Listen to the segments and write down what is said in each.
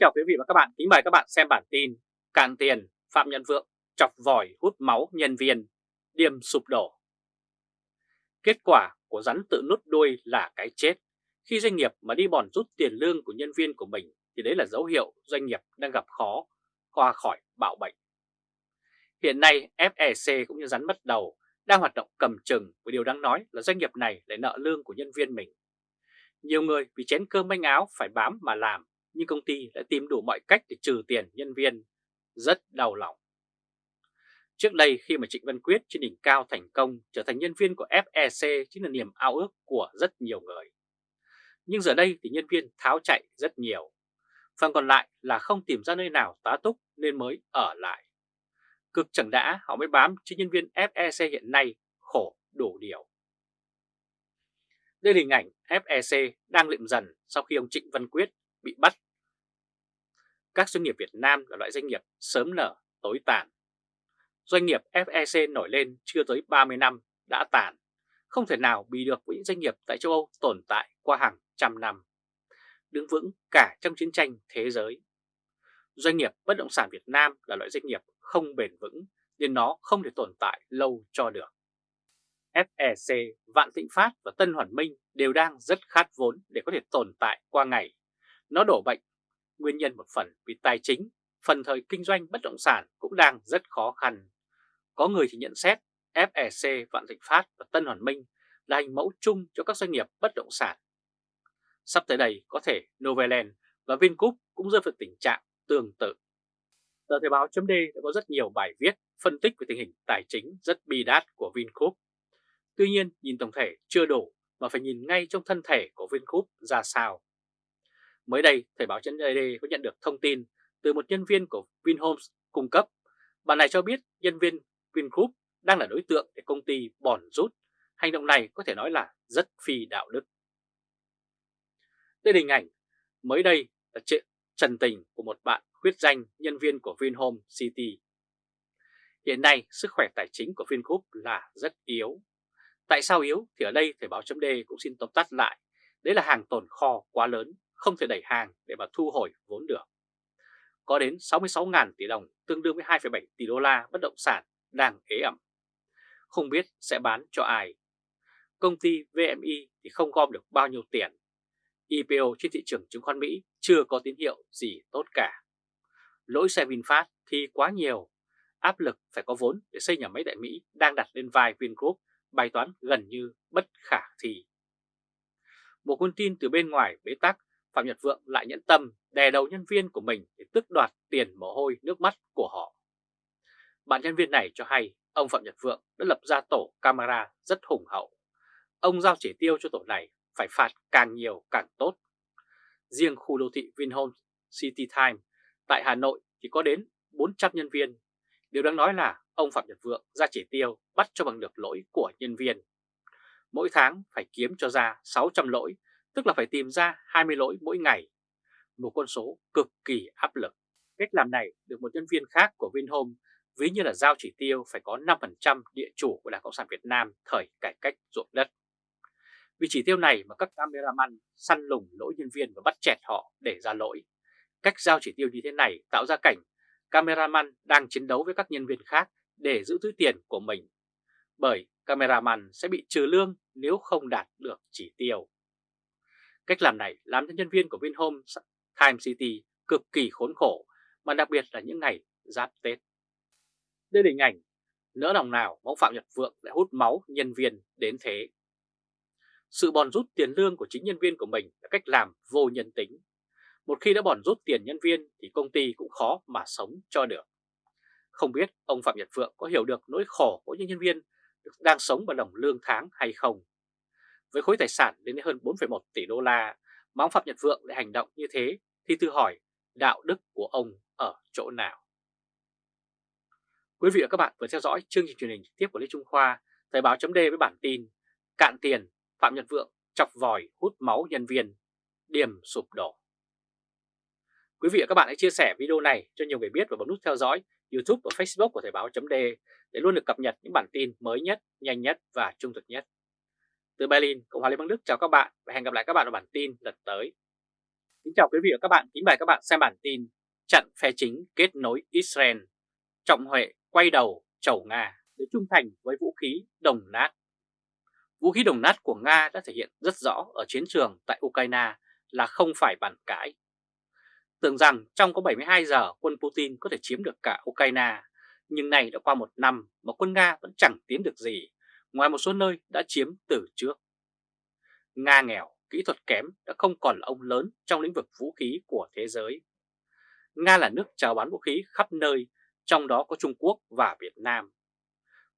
chào quý vị và các bạn, kính mời các bạn xem bản tin Càn tiền, Phạm Nhân Vượng chọc vòi hút máu nhân viên, điềm sụp đổ. Kết quả của rắn tự nút đuôi là cái chết. Khi doanh nghiệp mà đi bòn rút tiền lương của nhân viên của mình thì đấy là dấu hiệu doanh nghiệp đang gặp khó qua khỏi bạo bệnh. Hiện nay FEC cũng như rắn bắt đầu đang hoạt động cầm chừng và điều đáng nói là doanh nghiệp này lại nợ lương của nhân viên mình. Nhiều người vì chén cơm manh áo phải bám mà làm nhưng công ty đã tìm đủ mọi cách để trừ tiền nhân viên. Rất đau lòng. Trước đây khi mà Trịnh Văn Quyết trên đỉnh cao thành công trở thành nhân viên của FEC chính là niềm ao ước của rất nhiều người. Nhưng giờ đây thì nhân viên tháo chạy rất nhiều. Phần còn lại là không tìm ra nơi nào tá túc nên mới ở lại. Cực chẳng đã, họ mới bám cho nhân viên FEC hiện nay khổ đủ điều. Đây là hình ảnh FEC đang liệm dần sau khi ông Trịnh Văn Quyết bị bắt. Các doanh nghiệp Việt Nam là loại doanh nghiệp sớm nở, tối tàn. Doanh nghiệp FEC nổi lên chưa tới 30 năm đã tàn, không thể nào bị được với những doanh nghiệp tại châu Âu tồn tại qua hàng trăm năm, đứng vững cả trong chiến tranh thế giới. Doanh nghiệp bất động sản Việt Nam là loại doanh nghiệp không bền vững nên nó không thể tồn tại lâu cho được. FEC, Vạn Thịnh Phát và Tân Hoàn Minh đều đang rất khát vốn để có thể tồn tại qua ngày. Nó đổ bệnh, nguyên nhân một phần vì tài chính, phần thời kinh doanh bất động sản cũng đang rất khó khăn. Có người thì nhận xét FEC, Vạn Thịnh Phát và Tân Hoàn Minh là hình mẫu chung cho các doanh nghiệp bất động sản. Sắp tới đây có thể Novaland và Vingroup cũng rơi vào tình trạng tương tự. Tờ Thời báo chấm đã có rất nhiều bài viết phân tích về tình hình tài chính rất bi đát của Vingroup. Tuy nhiên, nhìn tổng thể chưa đủ mà phải nhìn ngay trong thân thể của Vingroup ra sao. Mới đây, Thời báo chấm có nhận được thông tin từ một nhân viên của Vinhomes cung cấp. Bạn này cho biết nhân viên Vingroup đang là đối tượng để công ty bòn rút. Hành động này có thể nói là rất phi đạo đức. Đây là hình ảnh mới đây là chuyện trần tình của một bạn khuyết danh nhân viên của Vinhome City. Hiện nay sức khỏe tài chính của Vingroup là rất yếu. Tại sao yếu thì ở đây Thời báo chấm cũng xin tóm tắt lại. Đấy là hàng tồn kho quá lớn, không thể đẩy hàng để mà thu hồi vốn được. Có đến 66.000 tỷ đồng tương đương với 2,7 tỷ đô la bất động sản đang ế ẩm. Không biết sẽ bán cho ai. Công ty VMI thì không gom được bao nhiêu tiền. IPO trên thị trường chứng khoán Mỹ chưa có tín hiệu gì tốt cả. Lỗi xe VinFast thì quá nhiều. Áp lực phải có vốn để xây nhà máy tại Mỹ đang đặt lên vai Vingroup bài toán gần như bất khả thi. Một con tin từ bên ngoài bế tắc, Phạm Nhật Vượng lại nhẫn tâm đè đầu nhân viên của mình để tước đoạt tiền mồ hôi nước mắt của họ. Bạn nhân viên này cho hay ông Phạm Nhật Vượng đã lập ra tổ camera rất hùng hậu. Ông giao chỉ tiêu cho tổ này phải phạt càng nhiều càng tốt. Riêng khu đô thị Vinhomes City Time tại Hà Nội thì có đến 400 nhân viên. Điều đáng nói là ông Phạm Nhật Vượng ra chỉ tiêu bắt cho bằng được lỗi của nhân viên. Mỗi tháng phải kiếm cho ra 600 lỗi, tức là phải tìm ra 20 lỗi mỗi ngày. Một con số cực kỳ áp lực. Cách làm này được một nhân viên khác của Vinhome, ví như là giao chỉ tiêu phải có 5% địa chủ của Đảng Cộng sản Việt Nam thời cải cách ruộng đất. Vì chỉ tiêu này mà các cameraman săn lùng lỗi nhân viên và bắt chẹt họ để ra lỗi. Cách giao chỉ tiêu như thế này tạo ra cảnh cameraman đang chiến đấu với các nhân viên khác để giữ túi tiền của mình. Bởi cameraman sẽ bị trừ lương nếu không đạt được chỉ tiêu. Cách làm này làm cho nhân viên của Vinhome Time City cực kỳ khốn khổ, mà đặc biệt là những ngày giáp Tết. Đây là hình ảnh, nỡ lòng nào mẫu Phạm Nhật Vượng lại hút máu nhân viên đến thế. Sự bòn rút tiền lương của chính nhân viên của mình là cách làm vô nhân tính. Một khi đã bòn rút tiền nhân viên thì công ty cũng khó mà sống cho được. Không biết ông Phạm Nhật Vượng có hiểu được nỗi khổ của những nhân viên đang sống bằng đồng lương tháng hay không? Với khối tài sản đến hơn 4,1 tỷ đô la mà ông Phạm Nhật Vượng lại hành động như thế thì tự hỏi đạo đức của ông ở chỗ nào? Quý vị và các bạn vừa theo dõi chương trình truyền hình trực tiếp của Lê Trung Khoa, Thời báo chấm với bản tin Cạn tiền, Phạm Nhật Vượng chọc vòi hút máu nhân viên, điểm sụp đổ. Quý vị và các bạn hãy chia sẻ video này cho nhiều người biết và bấm nút theo dõi YouTube và Facebook của Thời báo chấm để luôn được cập nhật những bản tin mới nhất, nhanh nhất và trung thực nhất. Từ Berlin, Cộng hòa Liên bang Đức. Chào các bạn và hẹn gặp lại các bạn ở bản tin lần tới. Kính chào quý vị và các bạn, kính mời các bạn xem bản tin Chặn phe chính kết nối Israel. Trọng Huệ quay đầu chầu Nga để trung thành với vũ khí đồng nát. Vũ khí đồng nát của Nga đã thể hiện rất rõ ở chiến trường tại Ukraine là không phải bàn cãi. Tưởng rằng trong có 72 giờ quân Putin có thể chiếm được cả Ukraine Nhưng này đã qua một năm mà quân Nga vẫn chẳng tiến được gì. Ngoài một số nơi đã chiếm từ trước Nga nghèo kỹ thuật kém đã không còn là ông lớn trong lĩnh vực vũ khí của thế giới. Nga là nước chào bán vũ khí khắp nơi, trong đó có Trung Quốc và Việt Nam.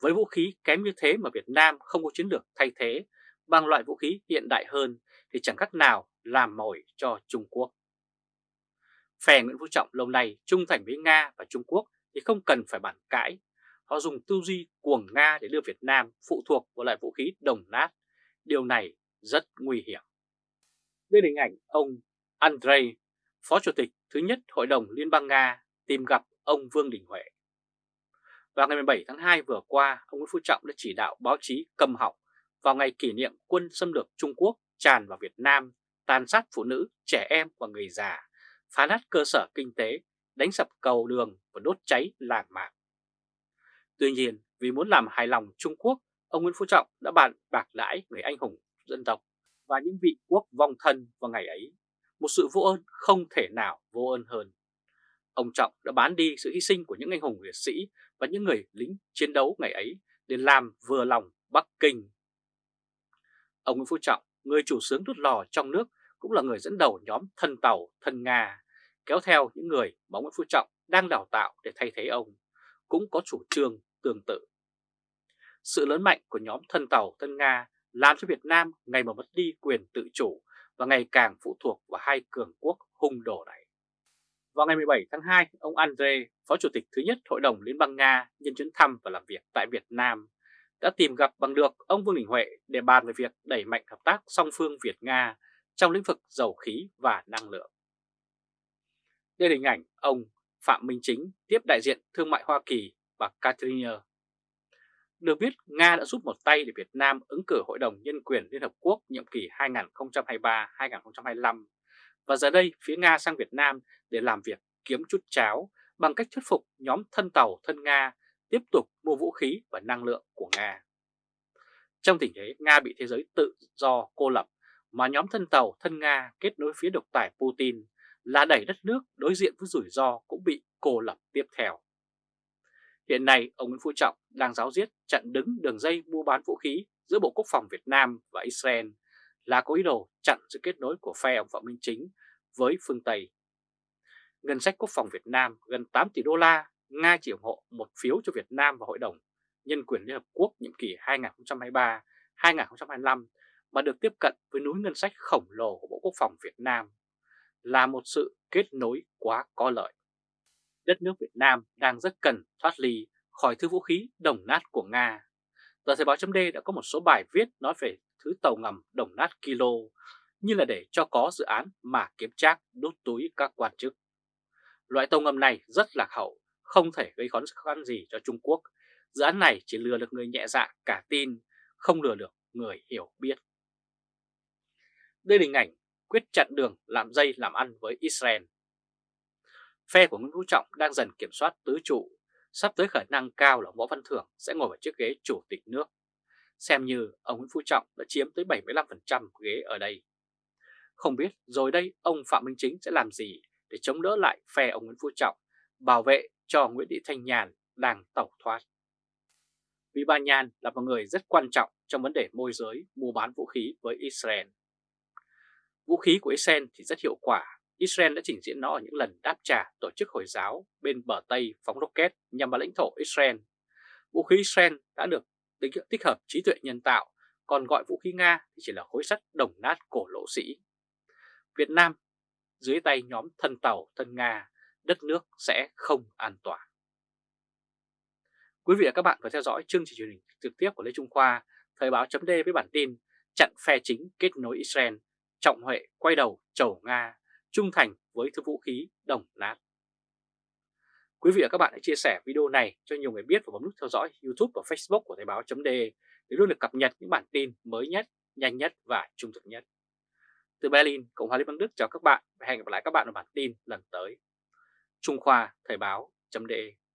Với vũ khí kém như thế mà Việt Nam không có chiến lược thay thế bằng loại vũ khí hiện đại hơn thì chẳng khác nào làm mồi cho Trung Quốc. Phe Nguyễn Phú Trọng lâu nay trung thành với Nga và Trung Quốc thì không cần phải bàn cãi. Họ dùng tư duy cuồng Nga để đưa Việt Nam phụ thuộc vào loại vũ khí đồng nát. Điều này rất nguy hiểm. Đây là hình ảnh ông Andrei, Phó Chủ tịch thứ nhất Hội đồng Liên bang Nga tìm gặp ông Vương Đình Huệ. Vào ngày 17 tháng 2 vừa qua, ông Nguyễn Phú Trọng đã chỉ đạo báo chí cầm học vào ngày kỷ niệm quân xâm lược Trung Quốc tràn vào Việt Nam, tàn sát phụ nữ, trẻ em và người già, phá nát cơ sở kinh tế, đánh sập cầu đường và đốt cháy làng mạc. Tuy nhiên, vì muốn làm hài lòng Trung Quốc, ông Nguyễn Phú Trọng đã bàn bạc lãi người anh hùng dân tộc và những vị quốc vong thân vào ngày ấy. Một sự vô ơn không thể nào vô ơn hơn. Ông Trọng đã bán đi sự hy sinh của những anh hùng liệt sĩ và những người lính chiến đấu ngày ấy để làm vừa lòng Bắc Kinh. Ông Nguyễn Phú Trọng, người chủ sướng đốt lò trong nước, cũng là người dẫn đầu nhóm thân tàu, thân Nga, kéo theo những người mà Nguyễn Phú Trọng đang đào tạo để thay thế ông, cũng có chủ trương tương tự. Sự lớn mạnh của nhóm thân tàu, thân Nga làm cho Việt Nam ngày mà mất đi quyền tự chủ và ngày càng phụ thuộc vào hai cường quốc hung đổ này. Vào ngày 17 tháng 2, ông Andre, Phó Chủ tịch thứ nhất Hội đồng Liên bang Nga nhân chuyến thăm và làm việc tại Việt Nam, đã tìm gặp bằng được ông Vương Đình Huệ để bàn về việc đẩy mạnh hợp tác song phương Việt-Nga trong lĩnh vực dầu khí và năng lượng. Đây là hình ảnh ông Phạm Minh Chính tiếp đại diện thương mại Hoa Kỳ và Katrina. được biết, Nga đã giúp một tay để Việt Nam ứng cử Hội đồng Nhân quyền Liên Hợp Quốc nhiệm kỳ 2023-2025 và giờ đây phía Nga sang Việt Nam để làm việc kiếm chút cháo bằng cách thuyết phục nhóm thân tàu thân Nga tiếp tục mua vũ khí và năng lượng của Nga. Trong tình thế Nga bị thế giới tự do cô lập mà nhóm thân tàu thân Nga kết nối phía độc tài Putin là đẩy đất nước đối diện với rủi ro cũng bị cô lập tiếp theo. Hiện nay, ông Nguyễn Phú Trọng đang giáo diết chặn đứng đường dây mua bán vũ khí giữa Bộ Quốc phòng Việt Nam và Israel là có ý đồ chặn sự kết nối của phe ông Phạm Minh Chính với phương Tây. Ngân sách quốc phòng Việt Nam gần 8 tỷ đô la, Nga chỉ ủng hộ một phiếu cho Việt Nam và Hội đồng Nhân quyền Liên Hợp Quốc nhiệm kỳ 2023-2025 mà được tiếp cận với núi ngân sách khổng lồ của Bộ Quốc phòng Việt Nam là một sự kết nối quá có lợi đất nước Việt Nam đang rất cần thoát ly khỏi thứ vũ khí đồng nát của Nga. Tờ Thời báo chấm đã có một số bài viết nói về thứ tàu ngầm đồng nát kilo như là để cho có dự án mà kiếm trác đốt túi các quan chức. Loại tàu ngầm này rất lạc hậu, không thể gây khó khăn gì cho Trung Quốc. Dự án này chỉ lừa được người nhẹ dạ cả tin, không lừa được người hiểu biết. Đây là hình ảnh quyết chặn đường làm dây làm ăn với Israel Phe của Nguyễn Phú Trọng đang dần kiểm soát tứ trụ, sắp tới khả năng cao là Võ Văn Thưởng sẽ ngồi vào chiếc ghế chủ tịch nước. Xem như ông Nguyễn Phú Trọng đã chiếm tới 75% ghế ở đây. Không biết rồi đây ông Phạm Minh Chính sẽ làm gì để chống đỡ lại phe ông Nguyễn Phú Trọng, bảo vệ cho Nguyễn Thị Thanh Nhàn đang tẩu thoát. Vì bà Nhàn là một người rất quan trọng trong vấn đề môi giới mua bán vũ khí với Israel. Vũ khí của Israel thì rất hiệu quả Israel đã trình diễn nó ở những lần đáp trả tổ chức Hồi giáo bên bờ Tây phóng rocket nhằm vào lãnh thổ Israel. Vũ khí Israel đã được tích hợp trí tuệ nhân tạo, còn gọi vũ khí Nga thì chỉ là khối sắt đồng nát cổ lỗ sĩ. Việt Nam dưới tay nhóm thân tàu thân Nga, đất nước sẽ không an toàn. Quý vị và các bạn vừa theo dõi chương trình truyền hình trực tiếp của Lê Trung Khoa, Thời báo chấm với bản tin chặn phe chính kết nối Israel, trọng huệ quay đầu chầu Nga trung thành với thứ vũ khí đồng nát. Quý vị và các bạn hãy chia sẻ video này cho nhiều người biết và bấm nút theo dõi YouTube và Facebook của Thời báo.de để luôn được cập nhật những bản tin mới nhất, nhanh nhất và trung thực nhất. Từ Berlin, Cộng hòa Liên bang Đức chào các bạn và hẹn gặp lại các bạn ở bản tin lần tới. Trung Khoa Thời báo.de